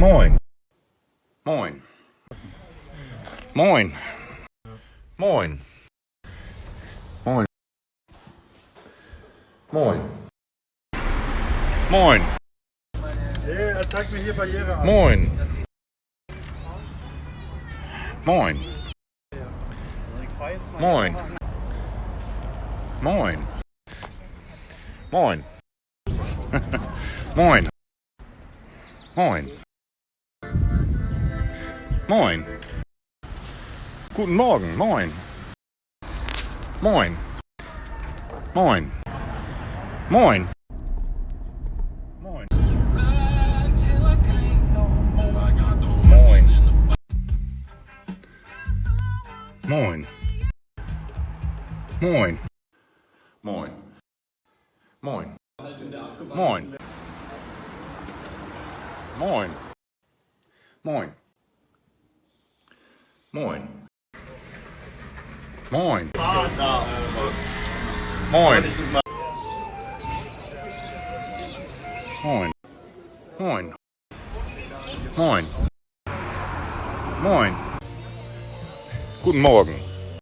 Moin. Moin. Moin. Moin. Moin. Moin. Moin. Hey, er zeigt mir hier Barriere an. Moin. Moin. Moin. Moin. Moin. Moin. Moin. Moin. Guten Morgen. Moin. Moin. Moin. Moin. Moin. Moin. Moin. Moin. Moin. Moin. Moin. Moin. Moin. Moin. Moin. Moin. Moin. Moin. Moin. Guten Morgen.